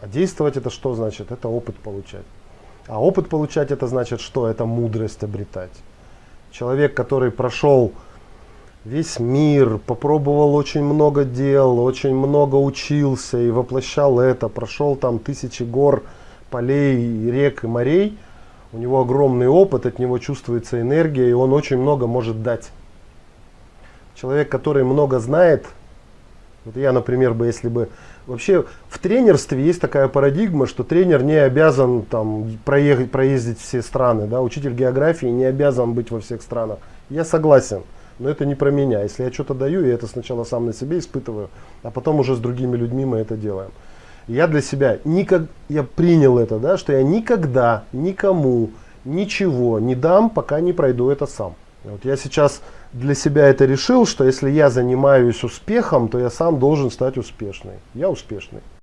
А действовать это что значит? Это опыт получать. А опыт получать это значит что? Это мудрость обретать. Человек, который прошел весь мир, попробовал очень много дел, очень много учился и воплощал это, прошел там тысячи гор, полей, рек и морей, у него огромный опыт, от него чувствуется энергия, и он очень много может дать. Человек, который много знает, вот я, например, бы, если бы... Вообще в тренерстве есть такая парадигма, что тренер не обязан там, проехать, проездить все страны. Да? Учитель географии не обязан быть во всех странах. Я согласен, но это не про меня. Если я что-то даю, я это сначала сам на себе испытываю, а потом уже с другими людьми мы это делаем. Я для себя, никак, я принял это, да, что я никогда никому ничего не дам, пока не пройду это сам. Вот я сейчас для себя это решил, что если я занимаюсь успехом, то я сам должен стать успешной. Я успешный.